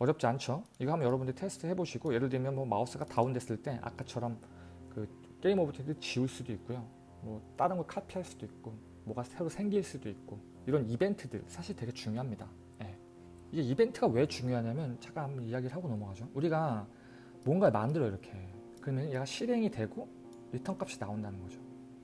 어렵지 않죠? 이거 한번 여러분들 테스트 해보시고 예를 들면 뭐 마우스가 다운됐을 때 아까처럼 그 game object 지울 수도 있고요. 뭐 다른 걸 카피할 수도 있고 뭐가 새로 생길 수도 있고 이런 이벤트들 사실 되게 중요합니다. 예. 이게 이벤트가 왜 중요하냐면 잠깐 한번 이야기를 하고 넘어가죠. 우리가 뭔가를 만들어 이렇게 그러면 얘가 실행이 되고 리턴 값이 나온다는 거죠.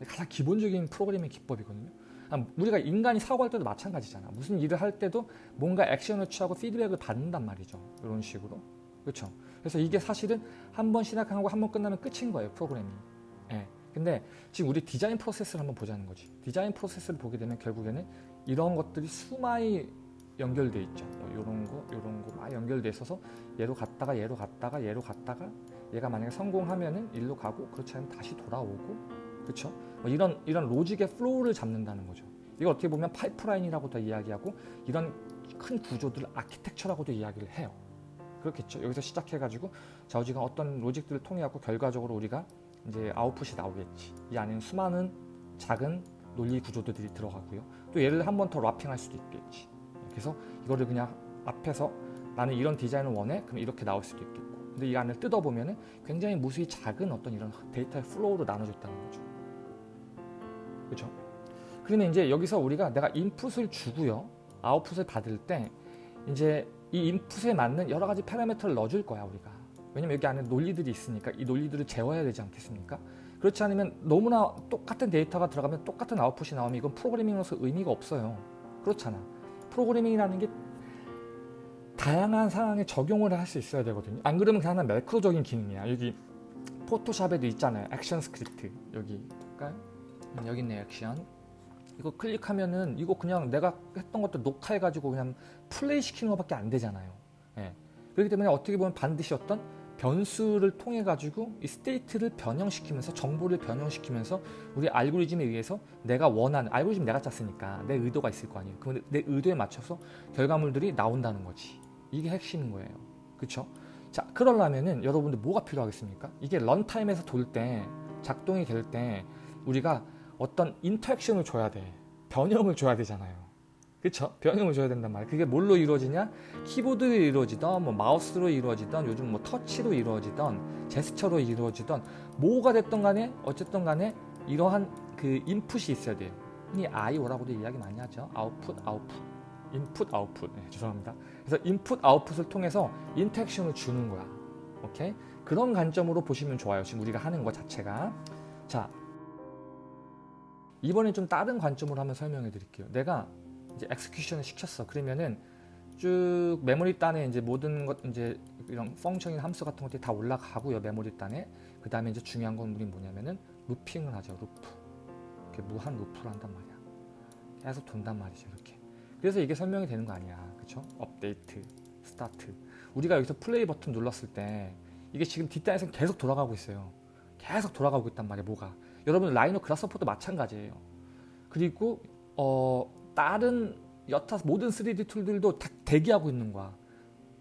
가장 기본적인 프로그래밍 기법이거든요. 아, 우리가 인간이 사고할 때도 마찬가지잖아. 무슨 일을 할 때도 뭔가 액션을 취하고 피드백을 받는단 말이죠. 이런 식으로. 그렇죠. 그래서 이게 사실은 한 번 시작하고 한 번 끝나면 끝인 거예요. 프로그래밍. 예. 근데 지금 우리 디자인 프로세스를 한번 보자는 거지. 디자인 프로세스를 보게 되면 결국에는 이런 것들이 수많이 연결돼 있죠. 뭐 이런 거, 이런 거 막 연결돼 있어서 얘로 갔다가 얘로 갔다가 얘로 갔다가 얘가 만약에 성공하면은 일로 가고 그렇지 않으면 다시 돌아오고 그렇죠? 뭐 이런 이런 logic의 flow를 잡는다는 거죠. 이거 어떻게 보면 파이프라인이라고도 이야기하고 이런 큰 구조들을 아키텍처라고도 이야기를 해요. 그렇겠죠. 여기서 시작해가지고 좌우지간 어떤 logic들을 통해 갖고 결과적으로 우리가 이제 아웃풋이 나오겠지. 이 안에는 수많은 작은 논리 구조들이 들어가고요. 또 얘를 한 번 더 wrapping할 수도 있겠지. 그래서 이거를 그냥 앞에서 나는 이런 디자인을 원해? 그럼 이렇게 나올 수도 있겠고. 근데 이 안을 뜯어보면 굉장히 무수히 작은 어떤 이런 데이터의 flow로 나눠졌다는 거죠. 그렇죠? 그러면 이제 여기서 우리가 내가 인풋을 주고요. 아웃풋을 받을 때 이제 이 인풋에 맞는 여러 가지 파라미터를 넣어줄 거야 우리가. 왜냐면 여기 안에 논리들이 있으니까 이 논리들을 재워야 되지 않겠습니까? 그렇지 않으면 너무나 똑같은 데이터가 들어가면 똑같은 아웃풋이 나오면 이건 프로그래밍으로서 의미가 없어요. 그렇잖아. 프로그래밍이라는 게 다양한 상황에 적용을 할 수 있어야 되거든요. 안 그러면 그냥 하나 매크로적인 기능이야. 여기 포토샵에도 있잖아요. action script 여기 음, 여기 있네 액션. 이거 클릭하면은 이거 그냥 내가 했던 것도 녹화해가지고 그냥 플레이 시키는 것밖에 안 되잖아요. 예. 그렇기 때문에 어떻게 보면 반드시 어떤 변수를 통해 가지고 이 state를 변형시키면서 정보를 변형시키면서 우리 알고리즘에 의해서 내가 원하는 알고리즘 내가 짰으니까 내 의도가 있을 거 아니에요. 그럼 내 의도에 맞춰서 결과물들이 나온다는 거지. 이게 핵심인 거예요. 그렇죠? 자, 그러려면은 여러분들 뭐가 필요하겠습니까? 이게 런타임에서 돌 때 작동이 될 때 우리가 어떤 인터액션을 줘야 돼. 변형을 줘야 되잖아요. 그쵸? 변형을 줘야 된단 말이에요. 그게 뭘로 이루어지냐? 키보드로 이루어지던, 뭐 마우스로 이루어지던, 요즘 뭐 터치로 이루어지던, 제스처로 이루어지던, 뭐가 됐던 간에, 어쨌든 간에 이러한 그 인풋이 있어야 돼요. 흔히 IO라고도 이야기 많이 하죠. 아웃풋, 아웃풋. 인풋, 아웃풋. 네, 죄송합니다. 그래서 인풋, 아웃풋을 통해서 interaction을 주는 거야. 오케이? 그런 관점으로 보시면 좋아요. 지금 우리가 하는 것 자체가. 자, 이번엔 좀 다른 관점으로 한번 설명해 드릴게요. 내가 이제 execution을 시켰어. 그러면은 쭉 메모리 단에 이제 모든 것 이제 이런 function이나 함수 같은 것들이 다 올라가고요. 메모리 단에. 그 다음에 이제 중요한 건 우리 뭐냐면은 looping을 하죠. 루프. 이렇게 무한 루프를 한단 말이야. 계속 돈단 말이죠. 이렇게. 그래서 이게 설명이 되는 거 아니야. 그쵸? 업데이트, 스타트. 우리가 여기서 플레이 버튼 눌렀을 때 이게 지금 뒷단에서 계속 돌아가고 있어요. 계속 돌아가고 있단 말이야. 뭐가. 여러분 라이노 그라스퍼도 마찬가지예요. 그리고 어 다른 여타 모든 3D 툴들도 다 대기하고 있는 거야.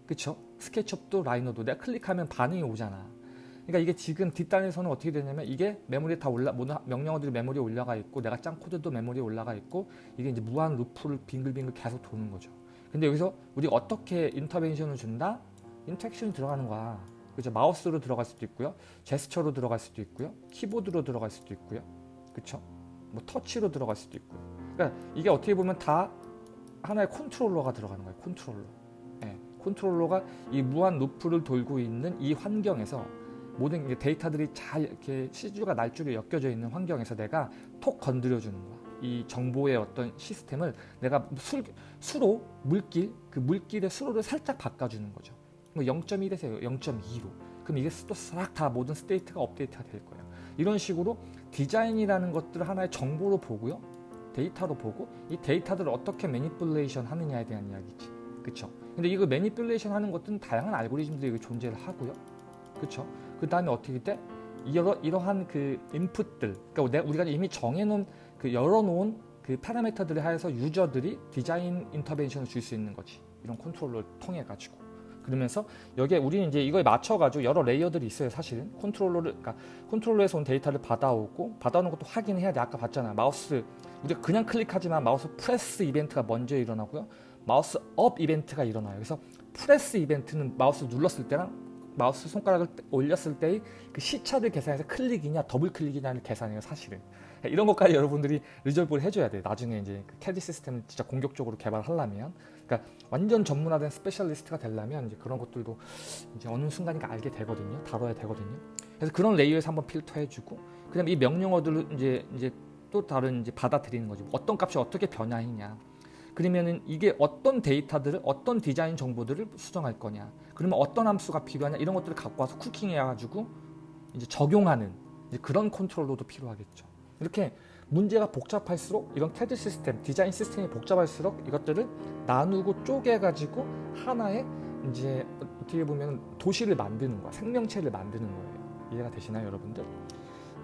그쵸? 스케치업도 라이노도 내가 클릭하면 반응이 오잖아. 그러니까 이게 지금 뒷단에서는 어떻게 되냐면 이게 메모리에 다 올라 모든 명령어들이 메모리에 올라가 있고 내가 짠 코드도 메모리에 올라가 있고 이게 이제 무한 루프를 빙글빙글 계속 도는 거죠. 근데 여기서 우리가 어떻게 intervention을 준다? interaction이 들어가는 거야. 그죠? 마우스로 들어갈 수도 있고요. 제스처로 들어갈 수도 있고요. 키보드로 들어갈 수도 있고요. 그쵸? 뭐 터치로 들어갈 수도 있고요. 그러니까 이게 어떻게 보면 다 하나의 컨트롤러가 들어가는 거예요. 컨트롤러. 예, 컨트롤러가 이 무한 루프를 돌고 있는 이 환경에서 모든 데이터들이 잘 이렇게 씨줄과 날줄에 엮여져 있는 환경에서 내가 톡 건드려 주는 거야. 이 정보의 어떤 시스템을 내가 술, 수로 물길 그 물길의 수로를 살짝 바꿔주는 거죠. 뭐 0.1에서 0.2로 그럼 이게 또 싹 다 모든 state가 업데이트가 될 거예요. 이런 식으로 디자인이라는 것들을 하나의 정보로 보고요. 데이터로 보고 이 데이터들을 어떻게 manipulation 하느냐에 대한 이야기지. 그쵸? 근데 이거 manipulation 하는 것들은 다양한 알고리즘들이 존재를 하고요. 그쵸? 그 다음에 어떻게 돼? 이러, 이러한 그 인풋들, 그러니까 우리가 이미 정해놓은 그 열어놓은 그 파라미터들에 한하여서 유저들이 디자인 intervention을 줄 수 있는 거지. 이런 컨트롤러를 통해 가지고. 그러면서 여기에 우리는 이제 이거에 맞춰가지고 여러 layer들이 있어요 사실은. 컨트롤러를 그러니까 컨트롤러에서 온 데이터를 받아오고 받아오는 것도 확인해야 돼. 아까 봤잖아 마우스 우리가 그냥 클릭하지만 mouse press event가 먼저 일어나고요. mouse up event가 일어나요. 그래서 press event는 마우스 눌렀을 때랑 마우스 손가락을 올렸을 때의 그 시차를 계산해서 클릭이냐 더블 클릭이냐를 계산해요 사실은. 이런 것까지 여러분들이 resolve를 해줘야 돼요. 나중에 이제 그 CAD 시스템을 진짜 공격적으로 개발하려면 그러니까 완전 전문화된 specialist가 되려면 이제 그런 것들도 이제 어느 순간인가 알게 되거든요. 다뤄야 되거든요. 그래서 그런 레이어에서 한번 filter해주고 그다음에 이 명령어들을 이제 이제 또 다른 이제 받아들이는 거죠 어떤 값이 어떻게 변화했냐. 그러면은 이게 어떤 데이터들을 어떤 디자인 정보들을 수정할 거냐. 그러면 어떤 함수가 필요하냐. 이런 것들을 갖고 와서 cooking해 가지고 이제 적용하는 이제 그런 컨트롤러도 필요하겠죠. 이렇게 문제가 복잡할수록 이런 CAD 시스템 디자인 시스템이 복잡할수록 이것들을 나누고 쪼개 가지고 하나의 이제 어떻게 보면 도시를 만드는 거야. 생명체를 만드는 거예요. 이해가 되시나요 여러분들?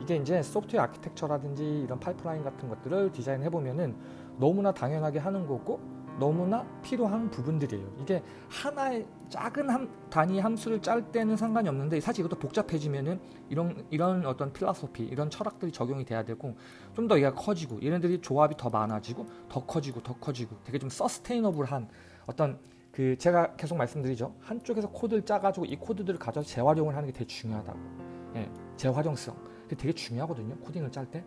이게 이제 소프트웨어 아키텍처라든지 이런 파이프라인 같은 것들을 디자인해 보면은 너무나 당연하게 하는 거고 너무나 필요한 부분들이에요. 이게 하나의 작은 함, 단위 함수를 짤 때는 상관이 없는데 사실 이것도 복잡해지면은 이런 이런 어떤 필라소피 이런 철학들이 적용이 돼야 되고 좀 더 얘가 커지고 얘네들이 조합이 더 많아지고 더 커지고 더 커지고 되게 좀 sustainable한 어떤 그 제가 계속 말씀드리죠. 한쪽에서 코드를 짜가지고 이 코드들을 가져서 재활용을 하는 게 되게 중요하다고. 예, 재활용성. 되게 중요하거든요 코딩을 짤 때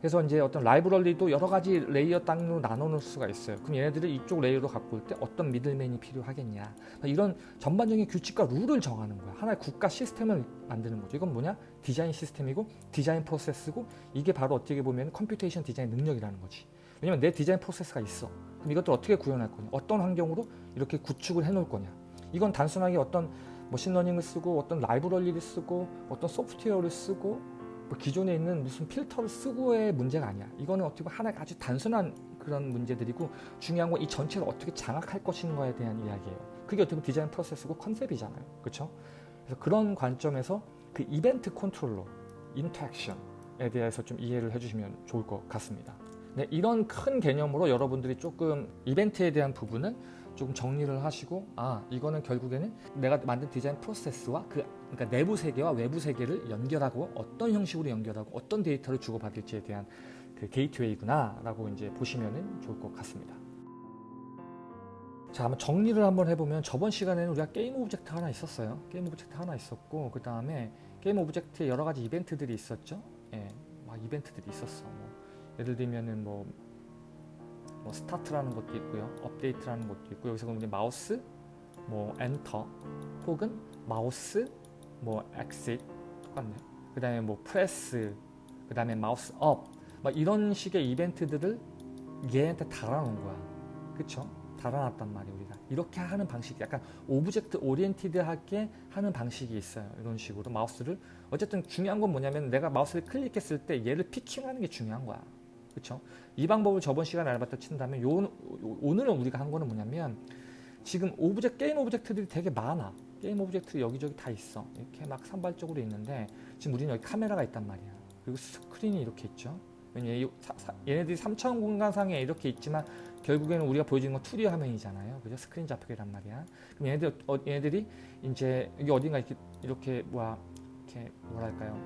그래서 이제 어떤 라이브러리도 여러 가지 레이어 단위로 나눠놓을 수가 있어요. 그럼 얘네들을 이쪽 레이어로 갖고 올 때 어떤 middleman이 필요하겠냐. 이런 전반적인 규칙과 룰을 정하는 거야. 하나의 국가 시스템을 만드는 거죠. 이건 뭐냐? 디자인 시스템이고 디자인 프로세스고 이게 바로 어떻게 보면 computation design 능력이라는 거지. 왜냐면 내 디자인 프로세스가 있어. 그럼 이것들 어떻게 구현할 거냐? 어떤 환경으로 이렇게 구축을 해놓을 거냐? 이건 단순하게 어떤 machine learning을 쓰고 어떤 라이브러리를 쓰고 어떤 소프트웨어를 쓰고 뭐 기존에 있는 무슨 필터를 쓰고의 문제가 아니야. 이거는 어떻게 보면 하나의 아주 단순한 그런 문제들이고 중요한 건 이 전체를 어떻게 장악할 것인가에 대한 이야기예요. 그게 어떻게 보면 디자인 프로세스고 컨셉이잖아요. 그렇죠? 그래서 그런 관점에서 그 이벤트 컨트롤러, interaction에 대해서 좀 이해를 해주시면 좋을 것 같습니다. 네, 이런 큰 개념으로 여러분들이 조금 이벤트에 대한 부분은 조금 정리를 하시고 아 이거는 결국에는 내가 만든 디자인 프로세스와 그 그러니까 내부 세계와 외부 세계를 연결하고 어떤 형식으로 연결하고 어떤 데이터를 주고받을지에 대한 그 gateway구나라고 이제 보시면 좋을 것 같습니다. 자, 한번 정리를 한번 해보면 저번 시간에는 우리가 game object 하나 있었어요. game object 하나 있었고 그 다음에 game object에 여러 가지 이벤트들이 있었죠. 예, 막 이벤트들이 있었어. 뭐 예를 들면은 뭐, 뭐 start라는 것도 있고요, update라는 것도 있고 여기서 그럼 이제 마우스, 뭐 엔터 혹은 마우스 뭐 exit 똑같네. 그 다음에 뭐 press, 그 다음에 mouse up 막 이런 식의 이벤트들을 얘한테 달아놓은 거야. 그쵸? 달아놨단 말이야 우리가. 이렇게 하는 방식이 약간 object oriented하게 하는 방식이 있어요. 이런 식으로 마우스를 어쨌든 중요한 건 뭐냐면 내가 마우스를 클릭했을 때 얘를 picking하는 게 중요한 거야. 그쵸? 이 방법을 저번 시간에 알아봤다 친다면 요, 오늘은 우리가 한 거는 뭐냐면 지금 object game object들이 되게 많아. game object 여기저기 다 있어. 이렇게 막 산발적으로 있는데 지금 우리는 여기 카메라가 있단 말이야. 그리고 스크린이 이렇게 있죠. 얘네들이 3차원 공간상에 이렇게 있지만 결국에는 우리가 보여주는 건 2D 화면이잖아요. 그죠? 스크린 잡히는 거란 말이야. 그럼 얘네들 어, 얘네들이 이제 여기 어딘가 이렇게 이렇게 뭐야 이렇게 뭐랄까요?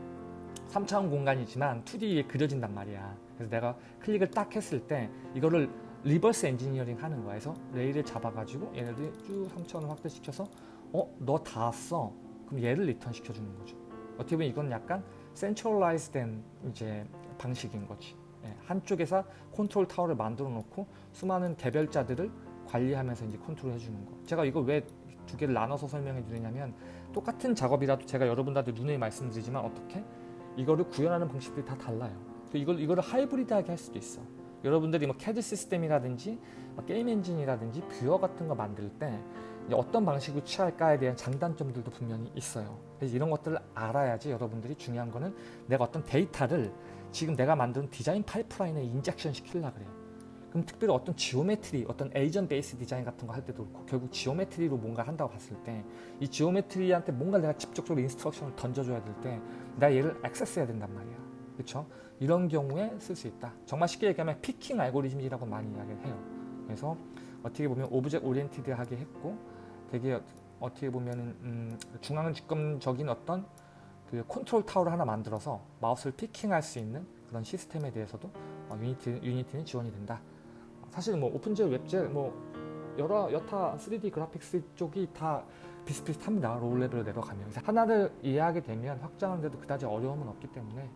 3차원 공간이지만 2D에 그려진단 말이야. 그래서 내가 클릭을 딱 했을 때 이거를 reverse engineering 하는 거야. 그래서 ray를 잡아가지고 얘네들이 쭉 3차원을 확대시켜서 어? 너 닿았어? 그럼 얘를 return 시켜주는 거죠. 어떻게 보면 이건 약간 centralized된 이제 방식인 거지. 예, 한쪽에서 컨트롤 타워를 만들어 놓고 수많은 개별자들을 관리하면서 이제 컨트롤 해주는 거. 제가 이거 왜 두 개를 나눠서 설명해 드리냐면 똑같은 작업이라도 제가 여러분들한테 눈에 말씀드리지만 어떻게 이거를 구현하는 방식들이 다 달라요. 이걸 이거를 hybrid하게 할 수도 있어. 여러분들이 뭐 CAD 시스템이라든지 뭐 게임 엔진이라든지 viewer 같은 거 만들 때 어떤 방식을 취할까에 대한 장단점들도 분명히 있어요. 그래서 이런 것들을 알아야지 여러분들이 중요한 거는 내가 어떤 데이터를 지금 내가 만든 design pipeline에 injection 시키려 그래요. 그럼 특별히 어떤 geometry, 어떤 agent based design 같은 거 할 때도 그렇고 결국 geometry로 뭔가 한다고 봤을 때 이 geometry한테 뭔가 내가 직접적으로 instruction을 던져줘야 될 때 내가 얘를 access해야 된단 말이야. 그렇죠? 이런 경우에 쓸 수 있다. 정말 쉽게 얘기하면 picking algorithm이라고 많이 이야기를 해요. 그래서 어떻게 보면 object oriented하게 했고 되게 어떻게 보면 음, 중앙 집권적인 어떤 그 컨트롤 타워를 하나 만들어서 마우스를 picking할 수 있는 그런 시스템에 대해서도 어, Unity, Unity는 지원이 된다. 사실 뭐 OpenGL, WebGL 뭐 여러 여타 3D 그래픽스 쪽이 다 비슷비슷합니다. low level로 내려가면 하나를 이해하게 되면 확장하는데도 그다지 어려움은 없기 때문에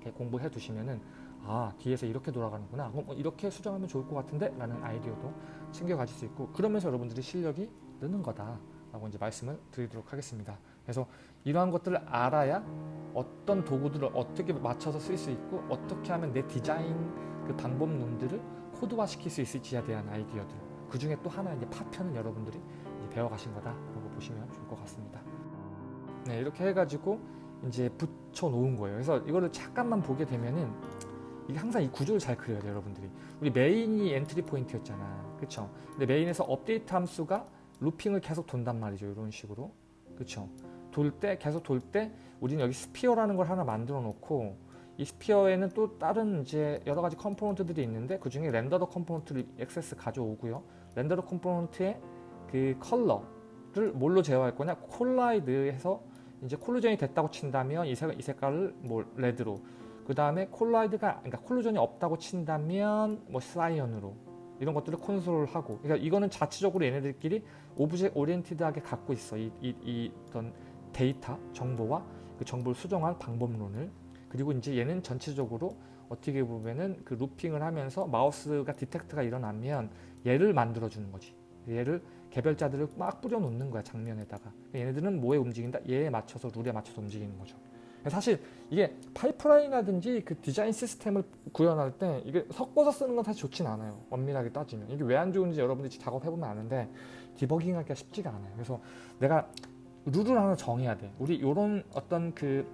이렇게 공부해 두시면은 아 뒤에서 이렇게 돌아가는구나. 그럼 뭐 이렇게 수정하면 좋을 것 같은데? 라는 아이디어도 챙겨 가질 수 있고 그러면서 여러분들이 실력이 느는 거다 라고 이제 말씀을 드리도록 하겠습니다. 그래서 이러한 것들을 알아야 어떤 도구들을 어떻게 맞춰서 쓸 수 있고 어떻게 하면 내 디자인 그 방법론들을 코드화 시킬 수 있을지에 대한 아이디어들. 그 중에 또 하나 이제 파편은 여러분들이 이제 배워 가신 거다 라고 보시면 좋을 것 같습니다. 네 이렇게 해가지고 이제 붙여 놓은 거예요. 그래서 이거를 잠깐만 보게 되면은 이게 항상 이 구조를 잘 그려야 돼요 여러분들이. 우리 main이 entry point였잖아. 그쵸? 근데 main에서 update 함수가 looping을 계속 돈단 말이죠 이런 식으로. 그쵸? 돌 때 계속 돌 때 우리는 여기 sphere라는 걸 하나 만들어 놓고 이 sphere에는 또 다른 이제 여러 가지 component들이 있는데 그 중에 renderer component를 access 가져오고요. renderer component의 그 컬러를 뭘로 제어할 거냐? collide해서 이제 collision이 됐다고 친다면 이, 색, 이 색깔을 뭐 red로. 그 다음에 collide가 그러니까 collision이 없다고 친다면 뭐 cyan으로 이런 것들을 컨트롤하고. 그러니까 이거는 자체적으로 얘네들끼리 object oriented하게 갖고 있어. 이, 이, 이 어떤 데이터 정보와 그 정보를 수정할 방법론을. 그리고 이제 얘는 전체적으로 어떻게 보면은 그 looping을 하면서 마우스가 detect가 일어나면 얘를 만들어 주는 거지. 얘를 개별자들을 막 뿌려 놓는 거야 장면에다가 얘네들은 뭐에 움직인다 얘에 맞춰서 룰에 맞춰서 움직이는 거죠 사실 이게 파이프라인이라든지 그 디자인 시스템을 구현할 때 이게 섞어서 쓰는 건 사실 좋진 않아요. 엄밀하게 따지면. 이게 왜 안 좋은지 여러분들이 작업해보면 아는데 디버깅하기가 쉽지가 않아요. 그래서 내가 룰을 하나 정해야 돼. 우리 이런 어떤 그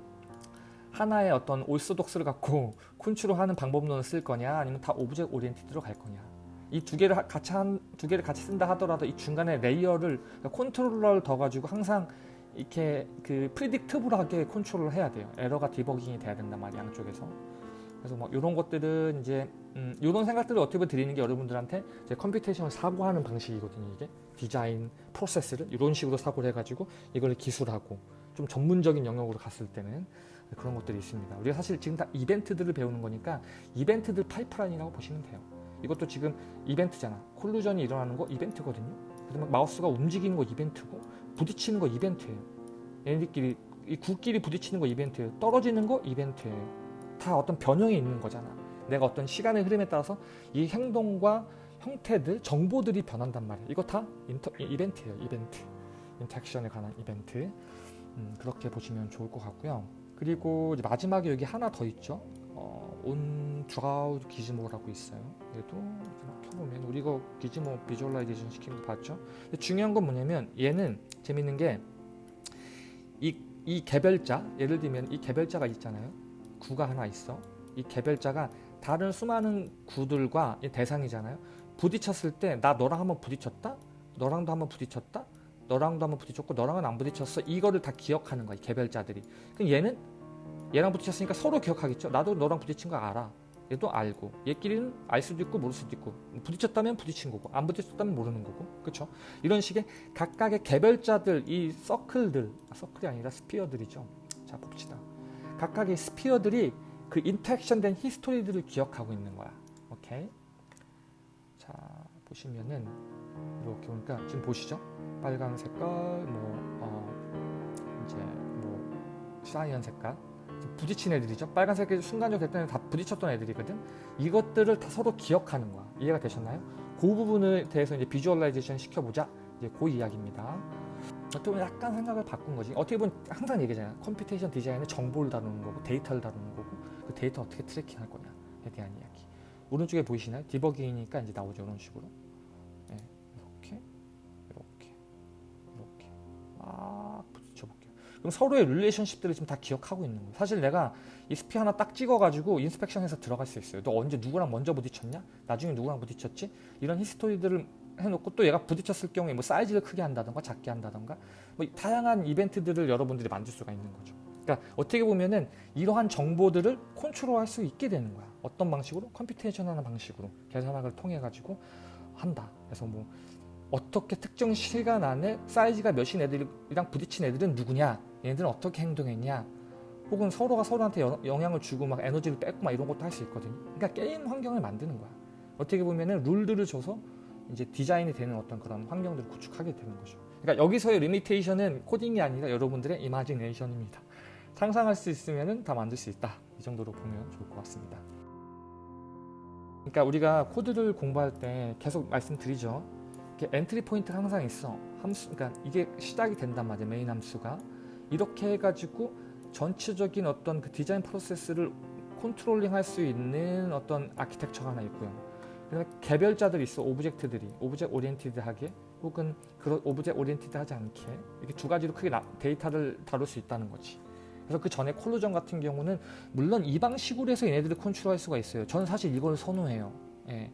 하나의 어떤 orthodox를 갖고 콘트롤하는 방법론을 쓸 거냐 아니면 다 object oriented로 갈 거냐 이 두 개를 같이 한 두 개를 같이 쓴다 하더라도 이 중간에 layer를 그러니까 컨트롤러를 더 가지고 항상 이렇게 그 predictable하게 컨트롤을 해야 돼요. 에러가 디버깅이 돼야 된단 말이야 양쪽에서. 그래서 뭐 이런 것들은 이제 음, 이런 생각들을 어떻게 보면 드리는 게 여러분들한테 이제 computation을 사고하는 방식이거든요. 이게 디자인 프로세스를 이런 식으로 사고를 해가지고 이걸 기술하고 좀 전문적인 영역으로 갔을 때는 그런 것들이 있습니다. 우리가 사실 지금 다 이벤트들을 배우는 거니까 이벤트들 파이프라인이라고 보시면 돼요. 이것도 지금 이벤트잖아. collision이 일어나는 거 이벤트거든요. 그다음에 마우스가 움직이는 거 이벤트고 부딪히는 거 이벤트예요. 얘네들끼리 이 구끼리 부딪히는 거 이벤트예요. 떨어지는 거 이벤트예요. 다 어떤 변형이 있는 거잖아. 내가 어떤 시간의 흐름에 따라서 이 행동과 형태들, 정보들이 변한단 말이야. 이거 다 inter, 이벤트예요. 이벤트. interaction에 관한 이벤트. 음, 그렇게 보시면 좋을 것 같고요. 그리고 마지막에 여기 하나 더 있죠. 어, on draw gizmo라고 있어요. 얘도 켜보면 우리가 gizmo visualization 시킨 거 봤죠? 중요한 건 뭐냐면 얘는 재밌는 게 이 이 개별자 예를 들면 이 개별자가 있잖아요. 구가 하나 있어. 이 개별자가 다른 수많은 구들과 대상이잖아요. 부딪혔을 때 나 너랑 한번 부딪혔다? 너랑도 한번 부딪혔다? 너랑도 한번 부딪혔고 너랑은 안 부딪혔어. 이거를 다 기억하는 거야. 개별자들이. 그럼 얘는 얘랑 부딪혔으니까 서로 기억하겠죠. 나도 너랑 부딪힌 거 알아. 얘도 알고. 얘끼리는 알 수도 있고 모를 수도 있고. 부딪혔다면 부딪힌 거고 안 부딪혔다면 모르는 거고. 그렇죠 이런 식의 각각의 개별자들 이 서클들 아, 서클이 아니라 sphere들이죠. 자 봅시다. 각각의 sphere들이 그 interaction된 history들을 기억하고 있는 거야. 오케이? 자 보시면은 이렇게 보니까 지금 보시죠? 빨간 색깔 뭐 어, 이제 뭐 cyan 색깔 부딪힌 애들이죠. 빨간색이 순간적으로 됐던 다 부딪혔던 애들이거든. 이것들을 다 서로 기억하는 거야. 이해가 되셨나요? 그 부분에 대해서 이제 visualization 시켜보자. 이제 그 이야기입니다. 어떻게 보면 약간 생각을 바꾼 거지. 어떻게 보면 항상 얘기잖아요. computation 디자인은 정보를 다루는 거고 데이터를 다루는 거고 그 데이터 어떻게 tracking할 거냐에 대한 이야기. 오른쪽에 보이시나요? 디버깅이니까 이제 나오죠. 이런 식으로. 그럼 서로의 relationship들을 지금 다 기억하고 있는 거예요. 사실 내가 이 sphere 하나 딱 찍어가지고 inspection해서 들어갈 수 있어요. 너 언제 누구랑 먼저 부딪혔냐? 나중에 누구랑 부딪혔지? 이런 history들을 해놓고 또 얘가 부딪혔을 경우에 뭐 사이즈를 크게 한다던가 작게 한다던가 뭐 다양한 이벤트들을 여러분들이 만들 수가 있는 거죠. 그러니까 어떻게 보면은 이러한 정보들을 컨트롤할 수 있게 되는 거야. 어떤 방식으로? computation하는 방식으로 계산학을 통해 가지고 한다. 그래서 뭐 어떻게 특정 시간 안에 사이즈가 몇인 애들이랑 부딪힌 애들은 누구냐? 얘네들은 어떻게 행동했냐? 혹은 서로가 서로한테 영향을 주고 막 에너지를 뺏고 막 이런 것도 할 수 있거든요. 그러니까 게임 환경을 만드는 거야. 어떻게 보면은 룰들을 줘서 이제 디자인이 되는 어떤 그런 환경들을 구축하게 되는 거죠. 그러니까 여기서의 limitation은 코딩이 아니라 여러분들의 imagination입니다. 상상할 수 있으면 다 만들 수 있다. 이 정도로 보면 좋을 것 같습니다. 그러니까 우리가 코드를 공부할 때 계속 말씀드리죠. entry point가 항상 있어. 함수, 그러니까 이게 시작이 된단 말이에요. 메인 함수가 이렇게 해가지고 전체적인 어떤 그 디자인 프로세스를 controlling 할 수 있는 어떤 아키텍처가 하나 있고요. 그다음에 개별자들이 있어. object들이 object oriented하게 혹은 그런 object oriented하지 않게 이렇게 두 가지로 크게 나- 데이터를 다룰 수 있다는 거지. 그래서 그 전에 collision 같은 경우는 물론 이 방식으로 해서 얘네들을 컨트롤할 수가 있어요. 저는 사실 이걸 선호해요. 예.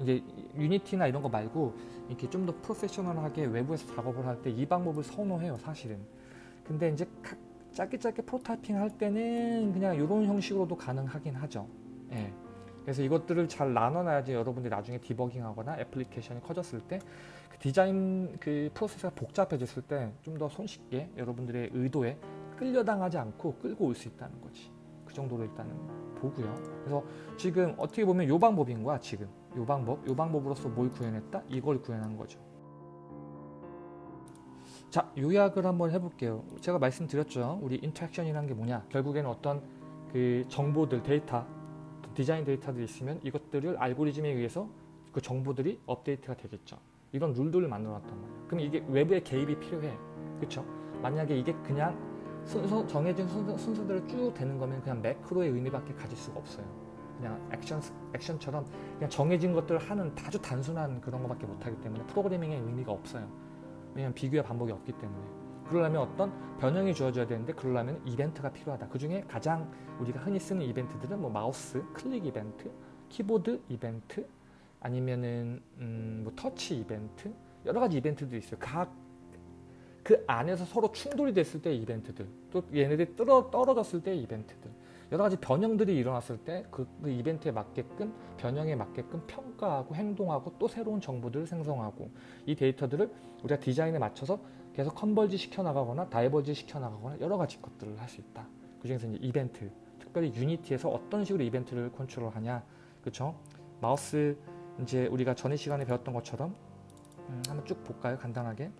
이제 Unity나 이런 거 말고 이렇게 좀 더 프로페셔널하게 외부에서 작업을 할 때 이 방법을 선호해요, 사실은. 근데 이제 각 짧게 짧게 prototyping 할 때는 그냥 이런 형식으로도 가능하긴 하죠. 예. 그래서 이것들을 잘 나눠놔야지 여러분들이 나중에 디버깅하거나 애플리케이션이 커졌을 때 그 디자인 그 프로세스가 복잡해졌을 때 좀 더 손쉽게 여러분들의 의도에 끌려당하지 않고 끌고 올 수 있다는 거지. 그 정도로 일단은 보고요. 그래서 지금 어떻게 보면 요 방법인 거야 지금 요 방법 요 방법으로서 뭘 구현했다 이걸 구현한 거죠. 자 요약을 한번 해볼게요. 제가 말씀드렸죠. 우리 interaction이라는 게 뭐냐? 결국에는 어떤 그 정보들 데이터 디자인 데이터들이 있으면 이것들을 알고리즘에 의해서 그 정보들이 업데이트가 되겠죠. 이런 룰들을 만들어 놨단 말이에요. 그럼 이게 외부의 개입이 필요해. 그렇죠? 만약에 이게 그냥 순서 정해진 순서, 순서 대로 쭉 되는 거면 그냥 매크로의 의미밖에 가질 수가 없어요. 그냥 액션 액션처럼 그냥 정해진 것들을 하는 아주 단순한 그런 것밖에 못하기 때문에 프로그래밍의 의미가 없어요. 왜냐하면 비교와 반복이 없기 때문에. 그러려면 어떤 변형이 주어져야 되는데 그러려면 이벤트가 필요하다. 그 중에 가장 우리가 흔히 쓰는 이벤트들은 뭐 마우스 클릭 이벤트, 키보드 이벤트, 아니면은 음, 뭐 터치 이벤트 여러 가지 이벤트들이 있어요. 각 그 안에서 서로 충돌이 됐을 때 이벤트들, 또 얘네들이 떨어, 떨어졌을 때 이벤트들, 여러 가지 변형들이 일어났을 때그 이벤트에 맞게끔 변형에 맞게끔 평가하고 행동하고 또 새로운 정보들을 생성하고 이 데이터들을 우리가 디자인에 맞춰서 계속 컨버지 시켜 나가거나 다이버지 시켜 나가거나 여러 가지 것들을 할 수 있다. 그중에서 이제 이벤트, 특별히 유니티에서 어떤 식으로 이벤트를 컨트롤하냐, 그렇죠? 마우스 이제 우리가 전에 시간에 배웠던 것처럼 음, 한번 쭉 볼까요? 간단하게.